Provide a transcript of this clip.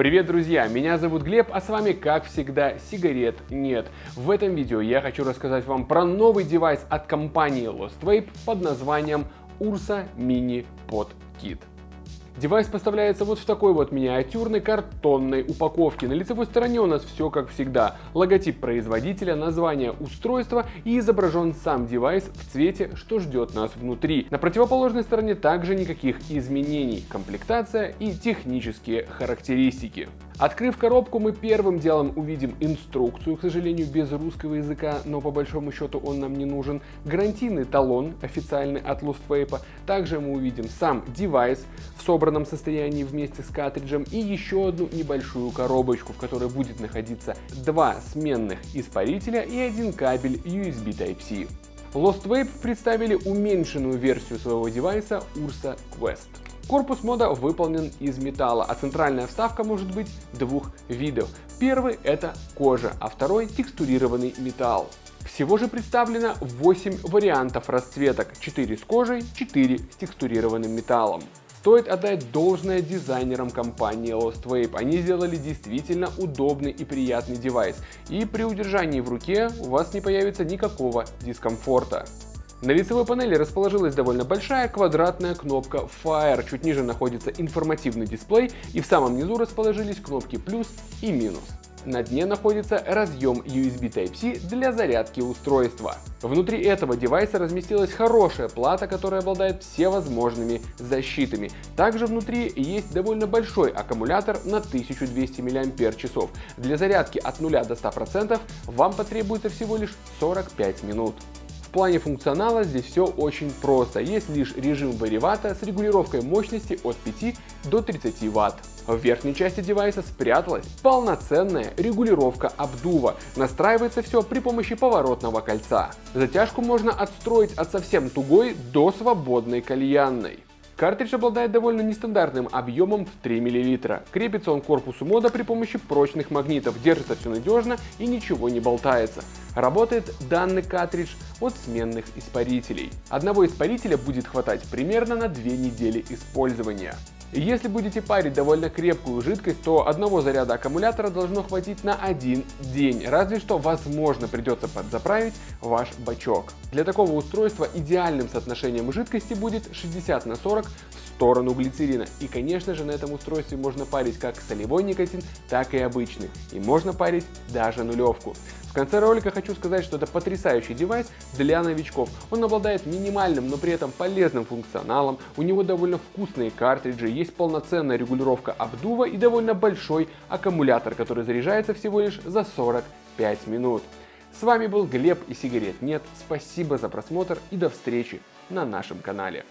Привет, друзья! Меня зовут Глеб, а с вами, как всегда, сигарет нет. В этом видео я хочу рассказать вам про новый девайс от компании Lost Vape под названием Ursa Mini Pod Kit. Девайс поставляется вот в такой вот миниатюрной картонной упаковке. На лицевой стороне у нас все как всегда. Логотип производителя, название устройства и изображен сам девайс в цвете, что ждет нас внутри. На противоположной стороне также никаких изменений. Комплектация и технические характеристики. Открыв коробку, мы первым делом увидим инструкцию, к сожалению, без русского языка, но по большому счету он нам не нужен, гарантийный талон, официальный от Lost Vape, также мы увидим сам девайс в собранном состоянии вместе с картриджем и еще одну небольшую коробочку, в которой будет находиться два сменных испарителя и один кабель USB Type-C. Lost Vape представили уменьшенную версию своего девайса Ursa Quest. Корпус мода выполнен из металла, а центральная вставка может быть двух видов. Первый это кожа, а второй текстурированный металл. Всего же представлено 8 вариантов расцветок, 4 с кожей, 4 с текстурированным металлом. Стоит отдать должное дизайнерам компании Lost Vape. Они сделали действительно удобный и приятный девайс. И при удержании в руке у вас не появится никакого дискомфорта. На лицевой панели расположилась довольно большая квадратная кнопка Fire, чуть ниже находится информативный дисплей и в самом низу расположились кнопки плюс и минус. На дне находится разъем USB Type-C для зарядки устройства. Внутри этого девайса разместилась хорошая плата, которая обладает всевозможными защитами. Также внутри есть довольно большой аккумулятор на 1200 мАч. Для зарядки от 0 до 100% вам потребуется всего лишь 45 минут. В плане функционала здесь все очень просто. Есть лишь режим варивата с регулировкой мощности от 5 до 30 Вт. В верхней части девайса спряталась полноценная регулировка обдува. Настраивается все при помощи поворотного кольца. Затяжку можно отстроить от совсем тугой до свободной кальянной. Картридж обладает довольно нестандартным объемом в 3 мл. Крепится он к корпусу мода при помощи прочных магнитов, держится все надежно и ничего не болтается. Работает данный картридж от сменных испарителей. Одного испарителя будет хватать примерно на 2 недели использования. Если будете парить довольно крепкую жидкость, то одного заряда аккумулятора должно хватить на один день, разве что возможно придется подзаправить ваш бачок. Для такого устройства идеальным соотношением жидкости будет 60 на 40 в сторону глицерина. И конечно же на этом устройстве можно парить как солевой никотин, так и обычный. И можно парить даже нулевку. В конце ролика хочу сказать, что это потрясающий девайс для новичков. Он обладает минимальным, но при этом полезным функционалом, у него довольно вкусные картриджи, есть полноценная регулировка обдува и довольно большой аккумулятор, который заряжается всего лишь за 45 минут. С вами был Глеб и сигарет нет, спасибо за просмотр и до встречи на нашем канале.